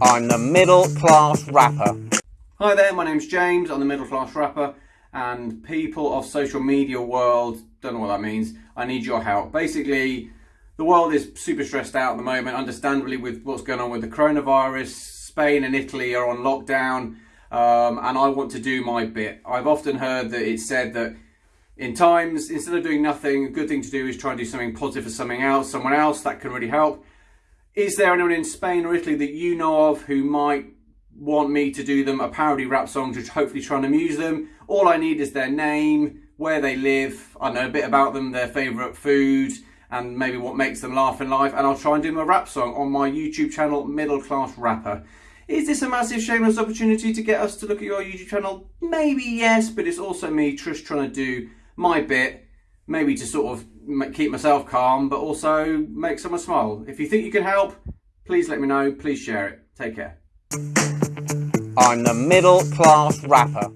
I'm the middle class rapper. Hi there, my name's James. I'm the middle class rapper, and people of social media world don't know what that means. I need your help. Basically, the world is super stressed out at the moment, understandably, with what's going on with the coronavirus. Spain and Italy are on lockdown, um, and I want to do my bit. I've often heard that it's said that in times, instead of doing nothing, a good thing to do is try and do something positive for something else, someone else that can really help. Is there anyone in Spain or Italy that you know of who might want me to do them a parody rap song to hopefully try and amuse them? All I need is their name, where they live, I know a bit about them, their favourite food, and maybe what makes them laugh in life, and I'll try and do them a rap song on my YouTube channel, Middle Class Rapper. Is this a massive shameless opportunity to get us to look at your YouTube channel? Maybe yes, but it's also me Trish, trying to do my bit, maybe to sort of keep myself calm, but also make someone smile. If you think you can help, please let me know. Please share it. Take care. I'm the middle class rapper.